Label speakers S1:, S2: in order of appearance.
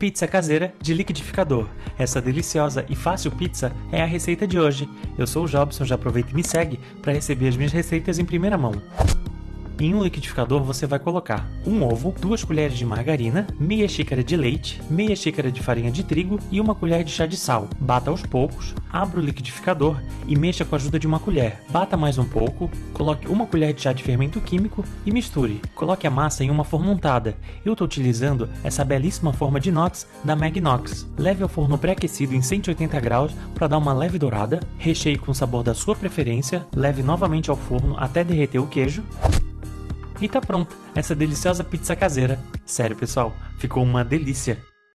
S1: Pizza caseira de liquidificador. Essa deliciosa e fácil pizza é a receita de hoje. Eu sou o Jobson, já aproveita e me segue para receber as minhas receitas em primeira mão. Em um liquidificador você vai colocar um ovo, duas colheres de margarina, meia xícara de leite, meia xícara de farinha de trigo e uma colher de chá de sal. Bata aos poucos, abra o liquidificador e mexa com a ajuda de uma colher. Bata mais um pouco, coloque uma colher de chá de fermento químico e misture. Coloque a massa em uma forma untada. Eu estou utilizando essa belíssima forma de inox da Magnox. Leve ao forno pré-aquecido em 180 graus para dar uma leve dourada. Recheie com o sabor da sua preferência. Leve novamente ao forno até derreter o queijo. E tá pronto, essa deliciosa pizza caseira. Sério, pessoal, ficou uma delícia.